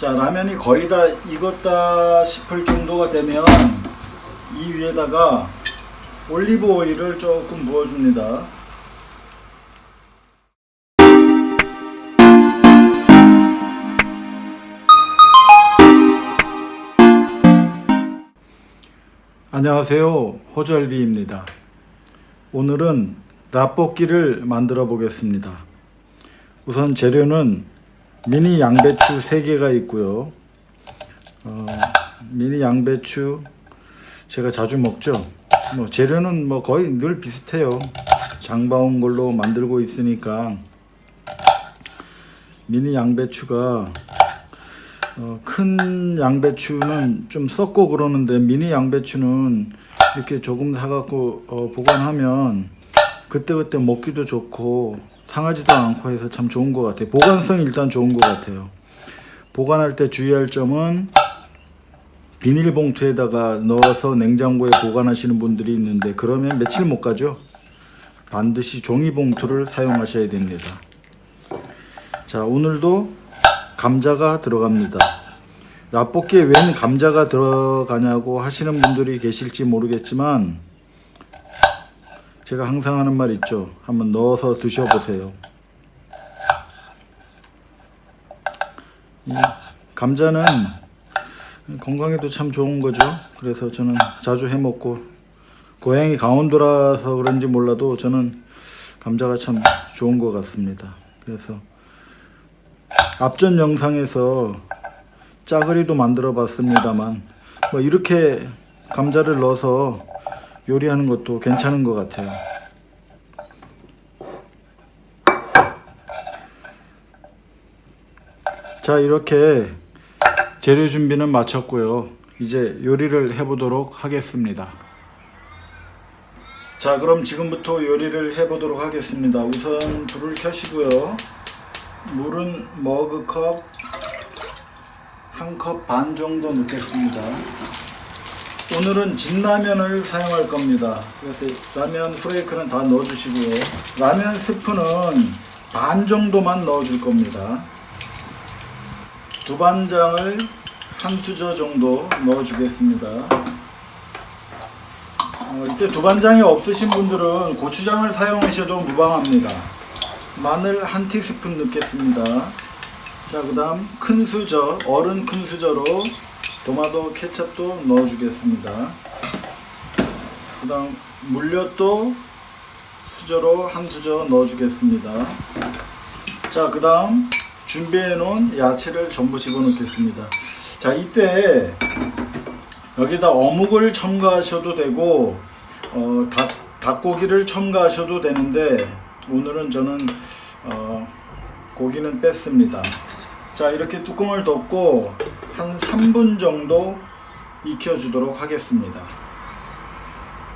자 라면이 거의 다 익었다 싶을 정도가 되면 이 위에다가 올리브 오일을 조금 부어줍니다. 안녕하세요 호절비입니다. 오늘은 라볶이를 만들어 보겠습니다. 우선 재료는 미니 양배추 3개가 있고요. 어, 미니 양배추 제가 자주 먹죠. 뭐 재료는 뭐 거의 늘 비슷해요. 장바온 걸로 만들고 있으니까 미니 양배추가 어, 큰 양배추는 좀 썩고 그러는데 미니 양배추는 이렇게 조금 사갖고 어, 보관하면 그때그때 먹기도 좋고 상하지도 않고 해서 참 좋은 것 같아요. 보관성이 일단 좋은 것 같아요. 보관할 때 주의할 점은 비닐봉투에다가 넣어서 냉장고에 보관하시는 분들이 있는데 그러면 며칠 못 가죠? 반드시 종이봉투를 사용하셔야 됩니다. 자 오늘도 감자가 들어갑니다. 라볶이에 웬 감자가 들어가냐고 하시는 분들이 계실지 모르겠지만 제가 항상 하는 말 있죠. 한번 넣어서 드셔보세요. 이 감자는 건강에도 참 좋은 거죠. 그래서 저는 자주 해 먹고 고향이 강원도라서 그런지 몰라도 저는 감자가 참 좋은 것 같습니다. 그래서 앞전 영상에서 짜글이도 만들어 봤습니다만 뭐 이렇게 감자를 넣어서 요리하는 것도 괜찮은 것 같아요. 자 이렇게 재료 준비는 마쳤고요. 이제 요리를 해 보도록 하겠습니다. 자 그럼 지금부터 요리를 해 보도록 하겠습니다. 우선 불을 켜시고요. 물은 머그컵 한 컵 반 정도 넣겠습니다 오늘은 진라면을 사용할 겁니다. 그래서 라면 프레이크는 다 넣어 주시고요 라면 스프는 반 정도만 넣어 줄 겁니다. 두반장을 한 수저 정도 넣어 주겠습니다. 어, 이때 두반장이 없으신 분들은 고추장을 사용하셔도 무방합니다. 마늘 한 티스푼 넣겠습니다. 자 그 다음 큰 수저 어른 큰 수저로 토마토 케첩도 넣어 주겠습니다. 그 다음 물엿도 수저로 한 수저 넣어 주겠습니다. 자 그 다음 준비해 놓은 야채를 전부 집어넣겠습니다. 자 이때 여기다 어묵을 첨가하셔도 되고 어, 닭, 닭고기를 첨가하셔도 되는데 오늘은 저는 어, 고기는 뺐습니다. 자 이렇게 뚜껑을 덮고 한 3분 정도 익혀 주도록 하겠습니다.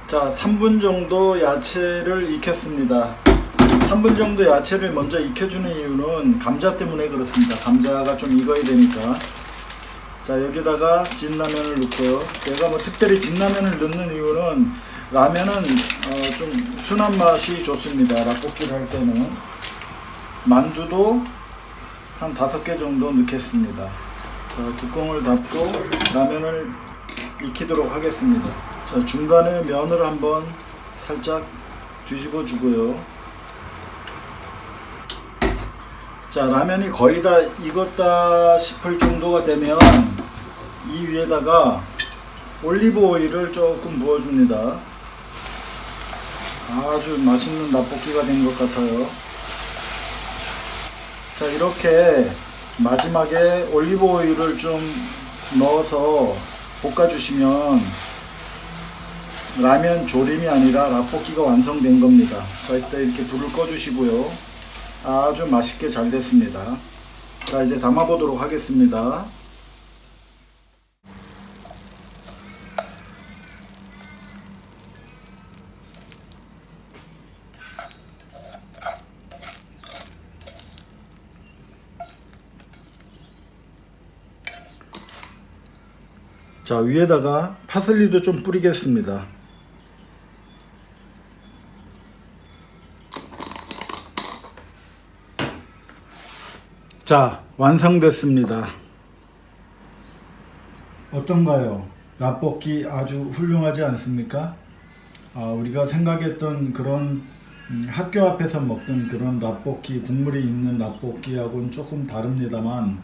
자 3분 정도 야채를 익혔습니다. 3분 정도 야채를 먼저 익혀주는 이유는 감자 때문에 그렇습니다. 감자가 좀 익어야 되니까. 자 여기다가 진라면을 넣고요. 제가 뭐 특별히 진라면을 넣는 이유는 라면은 어, 좀 순한 맛이 좋습니다. 라볶이를 할 때는. 만두도 한 다섯 개 정도 넣겠습니다 자 뚜껑을 닫고 라면을 익히도록 하겠습니다. 자 중간에 면을 한번 살짝 뒤집어 주고요. 자 라면이 거의 다 익었다 싶을 정도가 되면 이 위에다가 올리브 오일을 조금 부어 줍니다. 아주 맛있는 라볶이가 된 것 같아요. 자 이렇게 마지막에 올리브 오일을 좀 넣어서 볶아 주시면 라면 조림이 아니라 라볶이가 완성된 겁니다. 자 이때 이렇게 불을 꺼 주시고요. 아주 맛있게 잘 됐습니다. 자 이제 담아 보도록 하겠습니다 자 위에다가 파슬리도 좀 뿌리겠습니다 자 완성됐습니다 어떤가요? 라볶이 아주 훌륭하지 않습니까? 아, 우리가 생각했던 그런 음, 학교 앞에서 먹던 그런 라볶이 국물이 있는 라볶이하고는 조금 다릅니다만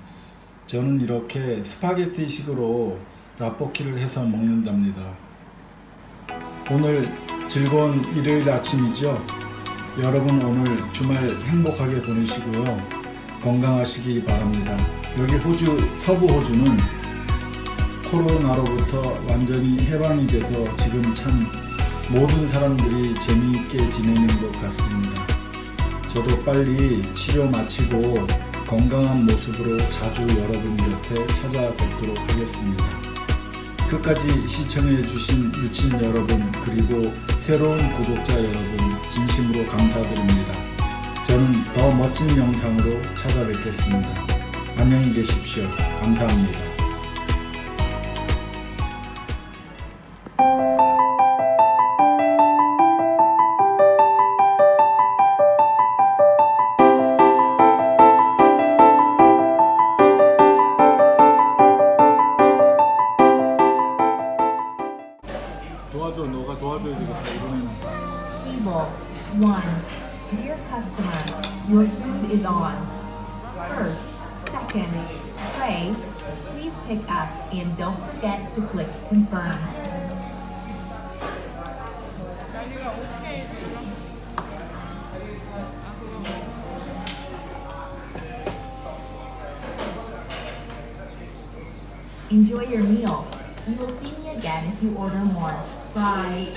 저는 이렇게 스파게티식으로 라볶이를 해서 먹는답니다. 오늘 즐거운 일요일 아침이죠. 여러분 오늘 주말 행복하게 보내시고요. 건강하시기 바랍니다. 여기 호주 서부 호주는 코로나로부터 완전히 해방이 돼서 지금 참 모든 사람들이 재미있게 지내는 것 같습니다. 저도 빨리 치료 마치고 건강한 모습으로 자주 여러분 곁에 찾아뵙도록 하겠습니다. 끝까지 시청해주신 유친 여러분 그리고 새로운 구독자 여러분 진심으로 감사드립니다. 저는 더 멋진 영상으로 찾아뵙겠습니다. 안녕히 계십시오. 감사합니다. 1. Dear customer, your food is on. First, second, tray, please pick up and don't forget to click confirm. Enjoy your meal. You will see me again if you order more. Bye.